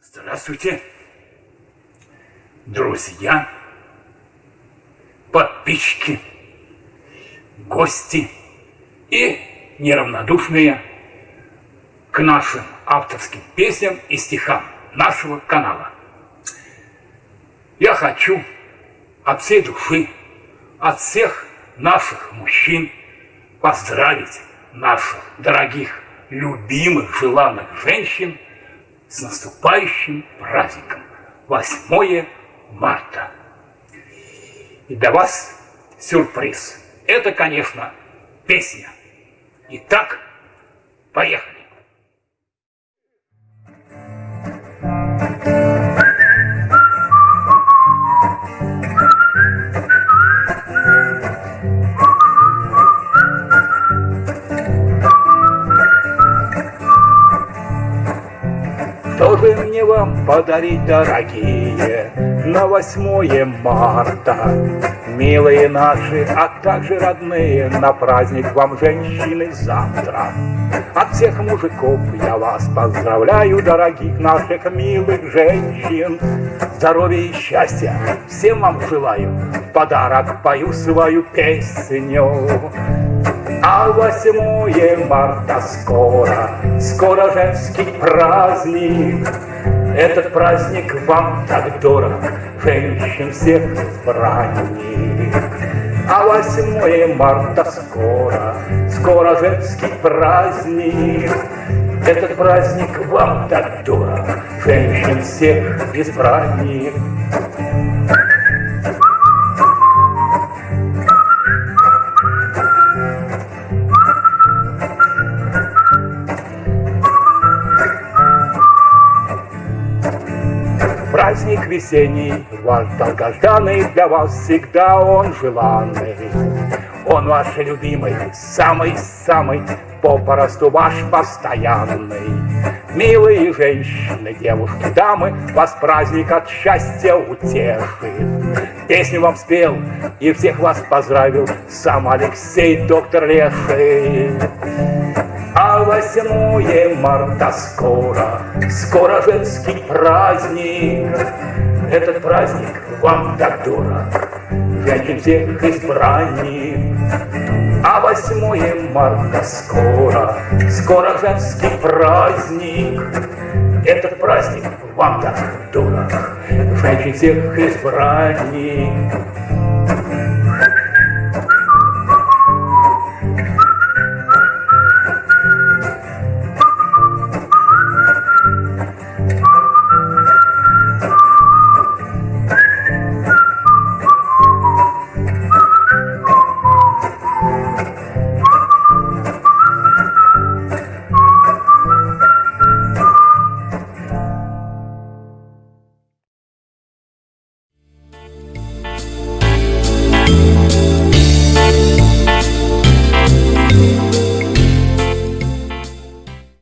Здравствуйте, друзья, подписчики, гости и неравнодушные к нашим авторским песням и стихам нашего канала. Я хочу от всей души, от всех наших мужчин поздравить наших дорогих, любимых, желанных женщин с наступающим праздником 8 марта. И для вас сюрприз. Это, конечно, песня. Итак, поехали. Же мне вам подарить, дорогие, на восьмое марта? Милые наши, а также родные, на праздник вам, женщины, завтра. От всех мужиков я вас поздравляю, дорогих наших милых женщин. Здоровья и счастья всем вам желаю, в подарок пою свою песню. А восьмое марта скоро, скоро женский праздник. Этот праздник вам так дорог, женщин всех избранник. А восьмое марта скоро, скоро женский праздник. Этот праздник вам так дорог, женщин всех избранник. Праздник весенний, ваш долгожданный, для вас всегда он желанный. Он ваш любимый, самый-самый, попросту ваш постоянный. Милые женщины, девушки, дамы, вас праздник от счастья утешит. Песню вам спел и всех вас поздравил сам Алексей, доктор Леший. А восьмое марта скоро, скоро женский праздник. Этот праздник вам так дорог, женщин всех избранник. А восьмое марта скоро, скоро женский праздник. Этот праздник вам так дорог, женщин всех избранник.